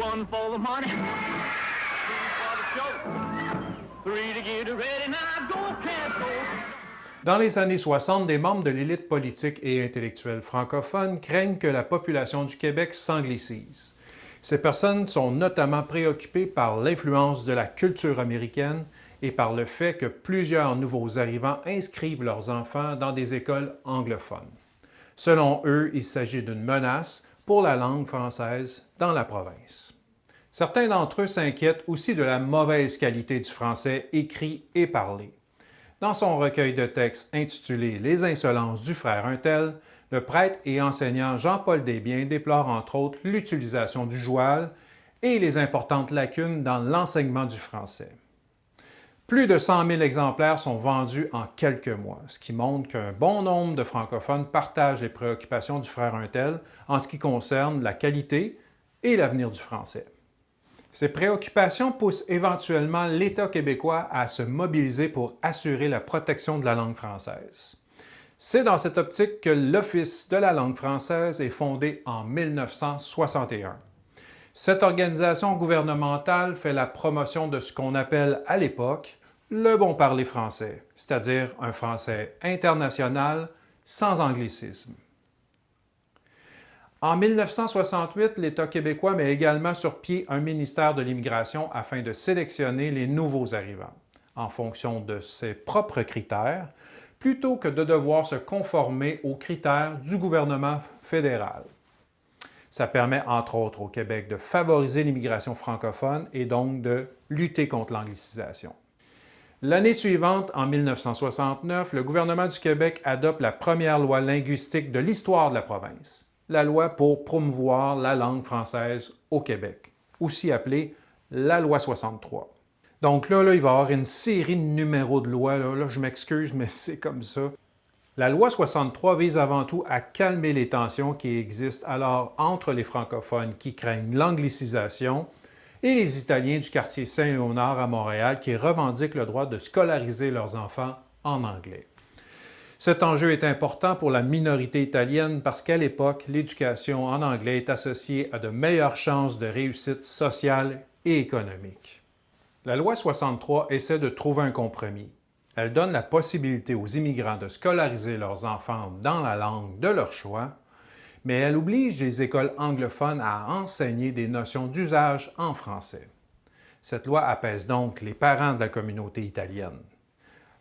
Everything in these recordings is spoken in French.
one for the money, two for the show, three to get ready. Now go, can't go. Dans les années 60, des membres de l'élite politique et intellectuelle francophone craignent que la population du Québec s'anglicise. Ces personnes sont notamment préoccupées par l'influence de la culture américaine et par le fait que plusieurs nouveaux arrivants inscrivent leurs enfants dans des écoles anglophones. Selon eux, il s'agit d'une menace pour la langue française dans la province. Certains d'entre eux s'inquiètent aussi de la mauvaise qualité du français écrit et parlé. Dans son recueil de textes intitulé « Les insolences du frère Untel », le prêtre et enseignant Jean-Paul Desbiens déplore entre autres l'utilisation du joual et les importantes lacunes dans l'enseignement du français. Plus de 100 000 exemplaires sont vendus en quelques mois, ce qui montre qu'un bon nombre de francophones partagent les préoccupations du frère Untel en ce qui concerne la qualité et l'avenir du français. Ces préoccupations poussent éventuellement l'État québécois à se mobiliser pour assurer la protection de la langue française. C'est dans cette optique que l'Office de la langue française est fondé en 1961. Cette organisation gouvernementale fait la promotion de ce qu'on appelle à l'époque le bon parler français, c'est-à-dire un français international sans anglicisme. En 1968, l'État québécois met également sur pied un ministère de l'Immigration afin de sélectionner les nouveaux arrivants, en fonction de ses propres critères, plutôt que de devoir se conformer aux critères du gouvernement fédéral. Ça permet, entre autres, au Québec de favoriser l'immigration francophone et donc de lutter contre l'anglicisation. L'année suivante, en 1969, le gouvernement du Québec adopte la première loi linguistique de l'histoire de la province, la loi pour promouvoir la langue française au Québec, aussi appelée la loi 63. Donc là, là il va y avoir une série de numéros de lois, là, je m'excuse, mais c'est comme ça. La loi 63 vise avant tout à calmer les tensions qui existent alors entre les francophones qui craignent l'anglicisation et les Italiens du quartier Saint-Léonard à Montréal qui revendiquent le droit de scolariser leurs enfants en anglais. Cet enjeu est important pour la minorité italienne parce qu'à l'époque, l'éducation en anglais est associée à de meilleures chances de réussite sociale et économique. La loi 63 essaie de trouver un compromis. Elle donne la possibilité aux immigrants de scolariser leurs enfants dans la langue de leur choix, mais elle oblige les écoles anglophones à enseigner des notions d'usage en français. Cette loi apaise donc les parents de la communauté italienne.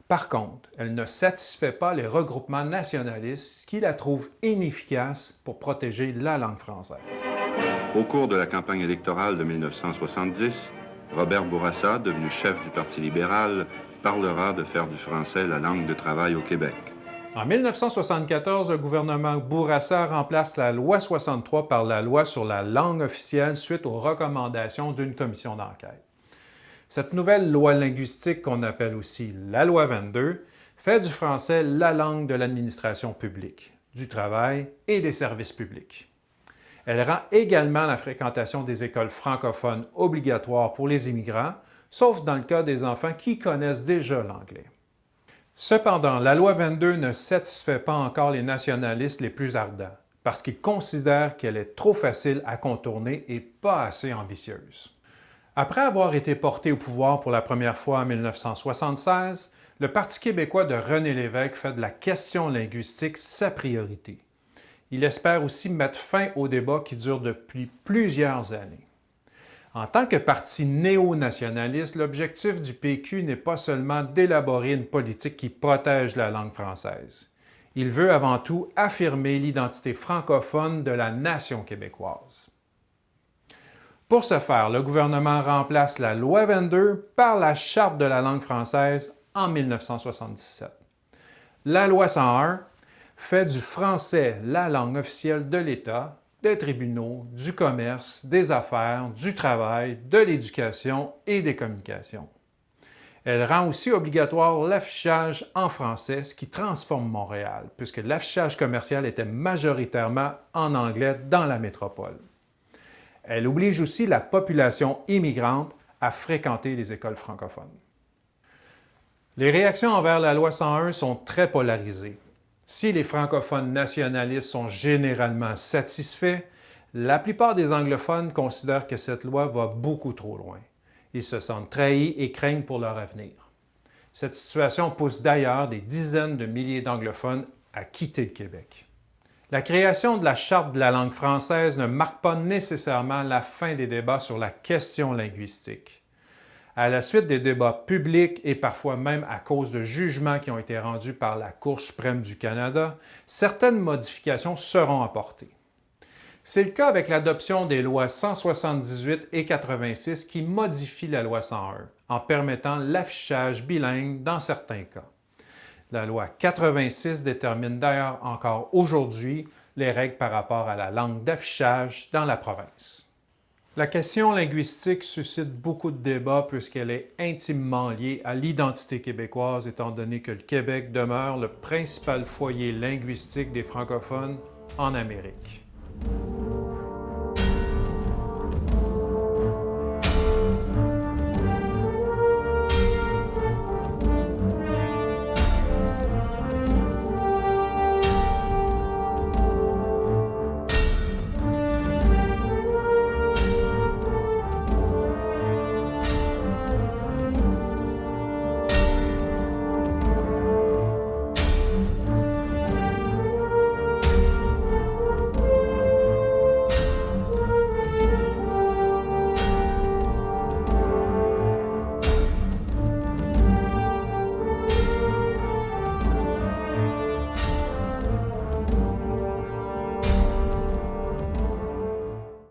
Par contre, elle ne satisfait pas les regroupements nationalistes qui la trouvent inefficace pour protéger la langue française. Au cours de la campagne électorale de 1970, Robert Bourassa, devenu chef du Parti libéral, parlera de faire du français la langue de travail au Québec. En 1974, le gouvernement Bourassa remplace la loi 63 par la loi sur la langue officielle suite aux recommandations d'une commission d'enquête. Cette nouvelle loi linguistique qu'on appelle aussi la loi 22 fait du français la langue de l'administration publique, du travail et des services publics. Elle rend également la fréquentation des écoles francophones obligatoire pour les immigrants, sauf dans le cas des enfants qui connaissent déjà l'anglais. Cependant, la loi 22 ne satisfait pas encore les nationalistes les plus ardents, parce qu'ils considèrent qu'elle est trop facile à contourner et pas assez ambitieuse. Après avoir été porté au pouvoir pour la première fois en 1976, le Parti québécois de René Lévesque fait de la question linguistique sa priorité. Il espère aussi mettre fin au débat qui dure depuis plusieurs années. En tant que parti néo-nationaliste, l'objectif du PQ n'est pas seulement d'élaborer une politique qui protège la langue française. Il veut avant tout affirmer l'identité francophone de la nation québécoise. Pour ce faire, le gouvernement remplace la Loi 22 par la Charte de la langue française en 1977. La Loi 101 fait du français la langue officielle de l'État des tribunaux, du commerce, des affaires, du travail, de l'éducation et des communications. Elle rend aussi obligatoire l'affichage en français, ce qui transforme Montréal, puisque l'affichage commercial était majoritairement en anglais dans la métropole. Elle oblige aussi la population immigrante à fréquenter les écoles francophones. Les réactions envers la loi 101 sont très polarisées. Si les francophones nationalistes sont généralement satisfaits, La plupart des anglophones considèrent que cette loi va beaucoup trop loin. Ils se sentent trahis et craignent pour leur avenir. Cette situation pousse d'ailleurs des dizaines de milliers d'anglophones à quitter le Québec. La création de la Charte de la langue française ne marque pas nécessairement la fin des débats sur la question linguistique. À la suite des débats publics et parfois même à cause de jugements qui ont été rendus par la Cour suprême du Canada, certaines modifications seront apportées. C'est le cas avec l'adoption des lois 178 et 86 qui modifient la loi 101 en permettant l'affichage bilingue dans certains cas. La loi 86 détermine d'ailleurs encore aujourd'hui les règles par rapport à la langue d'affichage dans la province. La question linguistique suscite beaucoup de débats puisqu'elle est intimement liée à l'identité québécoise étant donné que le Québec demeure le principal foyer linguistique des francophones en Amérique.